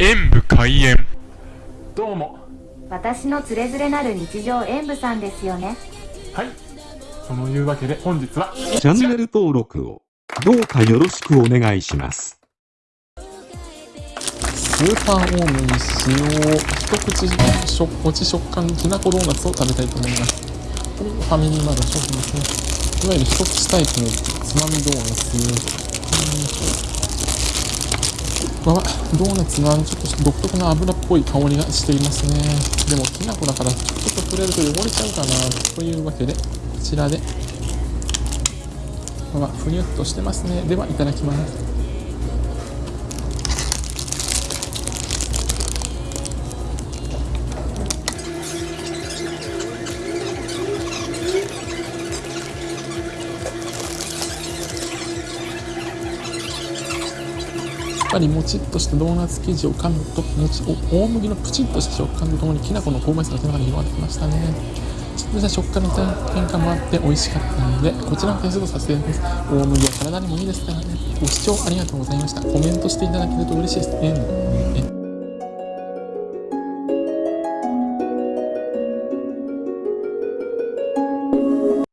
演武開演。どうも。私のつれづれなる日常演舞さんですよね。はい。そのいうわけで本日はチャンネル登録をどうかよろしくお願いします。スーパーオーブンに使用一口食もち食感きなこドーナツを食べたいと思います。これがファミリーマートの商品ですね。いわゆる一口タイプのつまみドーナツうわドーナツがちょっと独特な油っぽい香りがしていますね。でもきな粉だからちょっと触れると汚れちゃうかなというわけでこちらでうわふにゅっとしてますね。ではいただきます。っかりもちっとしたドーナツ生地を噛むともち大麦のプチッとした食感とともにきな粉の香ばしさが手の中に広がってきましたね。ちょっとした食感の変化もあって美味しかったのでこちらの点数とさせていただきます。大麦は体にもいいですからね。ご視聴ありがとうございました。コメントしていただけると嬉しいです。ね